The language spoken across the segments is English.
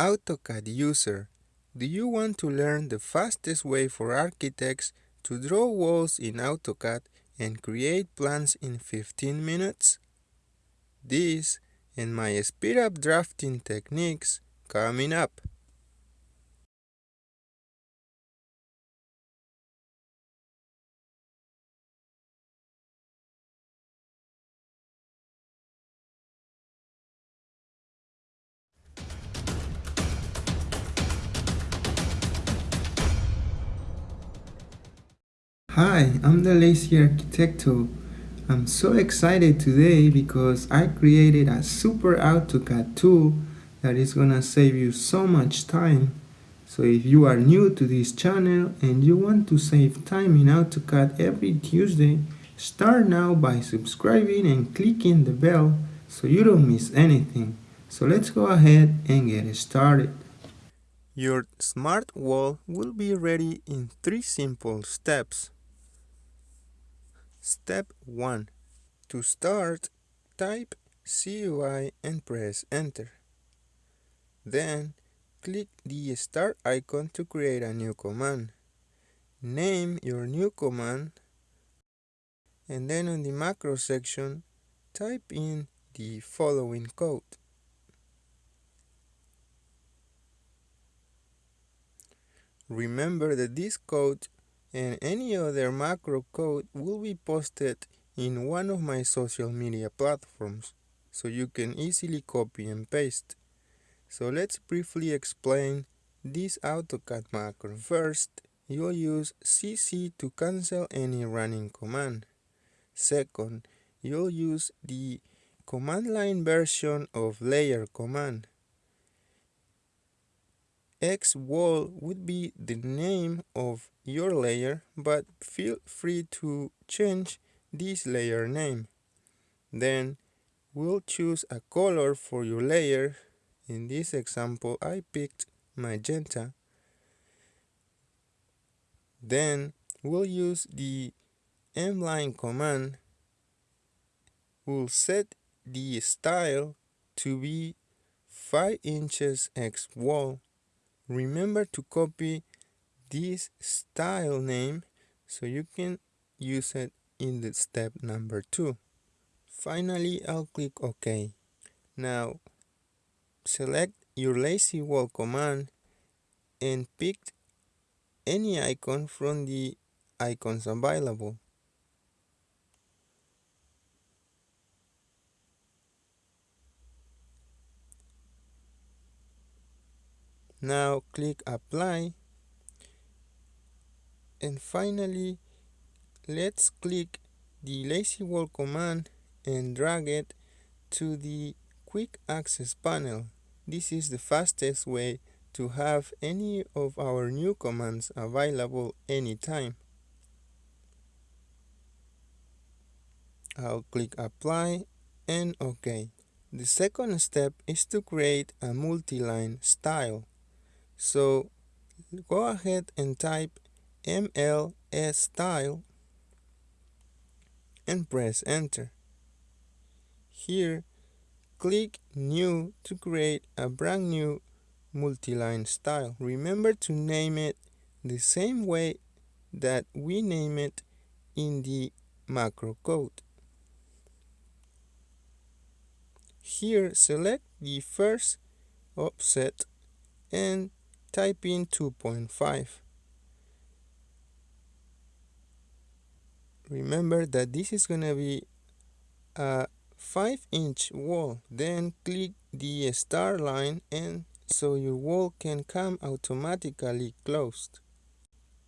AutoCAD user. Do you want to learn the fastest way for architects to draw walls in AutoCAD and create plans in 15 minutes? This and my speed up drafting techniques coming up. Hi, I'm the Lazy Arquitecto. I'm so excited today because I created a super AutoCAD tool that is gonna save you so much time. So if you are new to this channel and you want to save time in AutoCAD every Tuesday, start now by subscribing and clicking the bell so you don't miss anything. So let's go ahead and get started. Your smart wall will be ready in three simple steps. Step 1. To start, type CUI and press enter. Then, click the start icon to create a new command. Name your new command and then on the macro section, type in the following code. Remember that this code and any other macro code will be posted in one of my social media platforms so you can easily copy and paste. So let's briefly explain this AutoCAD macro. First, you'll use CC to cancel any running command. Second, you'll use the command line version of layer command. X wall would be the name of your layer, but feel free to change this layer name. Then we'll choose a color for your layer. In this example, I picked magenta. Then we'll use the mline command. We'll set the style to be 5 inches X wall remember to copy this style name so you can use it in the step number two. Finally, I'll click OK. Now, select your lazy wall command and pick any icon from the icons available. Now click apply and finally let's click the lazy wall command and drag it to the quick access panel. This is the fastest way to have any of our new commands available anytime. I'll click apply and OK. The second step is to create a multi-line style. So go ahead and type MLS style and press enter. Here, click new to create a brand new multi-line style. Remember to name it the same way that we name it in the macro code. Here, select the first offset and type in 2.5. Remember that this is going to be a 5 inch wall. Then click the star line and so your wall can come automatically closed.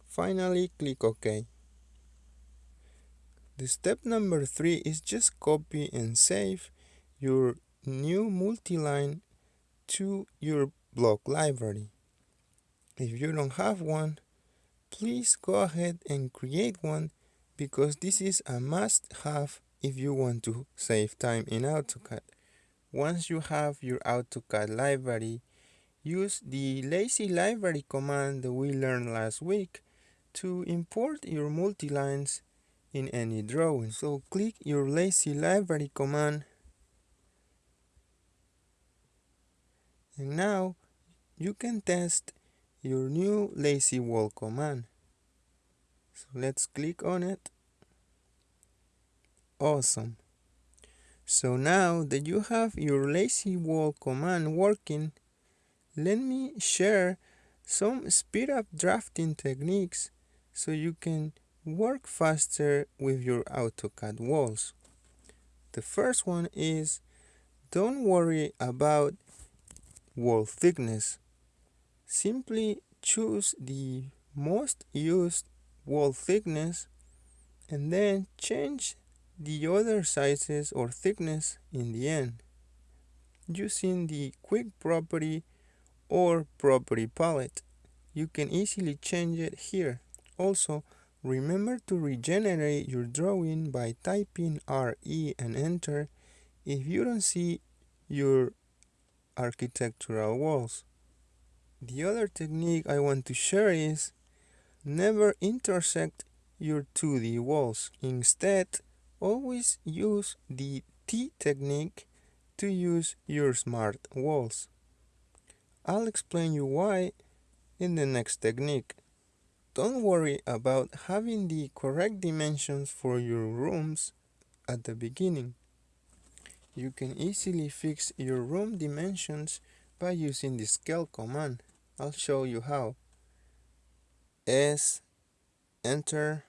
Finally click OK. The step number 3 is just copy and save your new multi-line to your block library. If you don't have one, please go ahead and create one because this is a must-have if you want to save time in AutoCAD. Once you have your AutoCAD library, use the lazy library command that we learned last week to import your multi-lines in any drawing. So click your lazy library command and now you can test your new lazy wall command. So let's click on it. Awesome. So now that you have your lazy wall command working, let me share some speed up drafting techniques so you can work faster with your AutoCAD walls. The first one is don't worry about wall thickness. Simply choose the most used wall thickness and then change the other sizes or thickness in the end using the quick property or property palette. You can easily change it here. Also, remember to regenerate your drawing by typing RE and enter if you don't see your architectural walls. The other technique I want to share is never intersect your 2D walls. Instead, always use the T technique to use your smart walls. I'll explain you why in the next technique. Don't worry about having the correct dimensions for your rooms at the beginning. You can easily fix your room dimensions by using the scale command. I'll show you how. S enter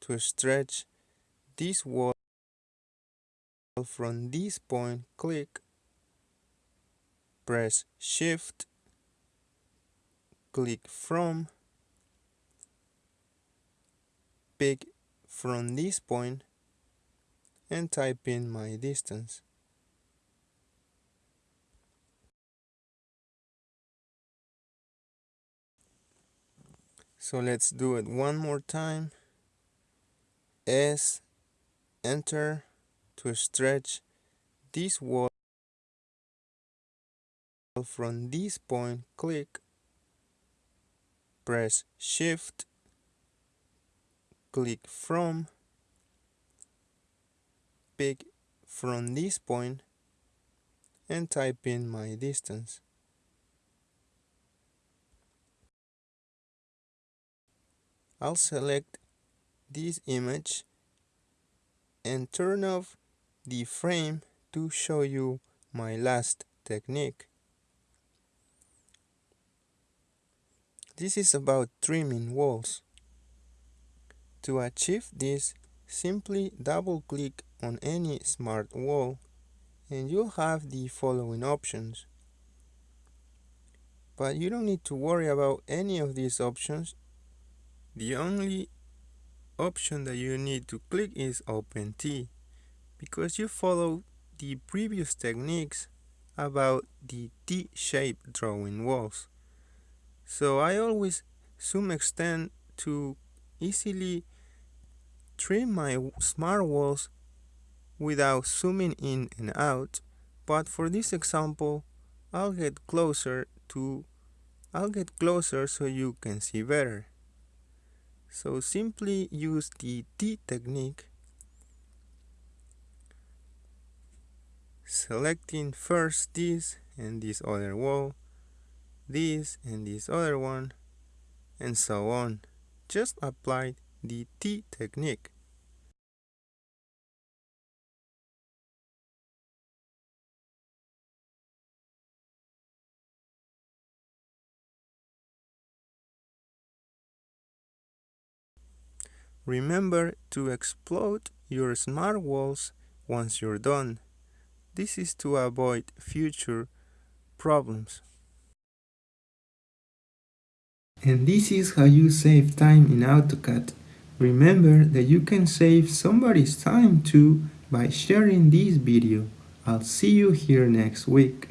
to stretch this wall from this point click press shift click from pick from this point and type in my distance so let's do it one more time. S enter to stretch this wall. From this point click press shift click from pick from this point and type in my distance I'll select this image and turn off the frame to show you my last technique This is about trimming walls. To achieve this, simply double-click on any smart wall and you'll have the following options. But you don't need to worry about any of these options. The only option that you need to click is Open T because you follow the previous techniques about the T-shaped drawing walls. So I always zoom extend to easily trim my smart walls without zooming in and out but for this example I'll get closer to I'll get closer so you can see better so simply use the T technique. Selecting first this and this other wall this and this other one and so on. Just apply the T technique Remember to explode your smart walls once you're done. This is to avoid future problems. And this is how you save time in AutoCAD. Remember that you can save somebody's time too by sharing this video. I'll see you here next week.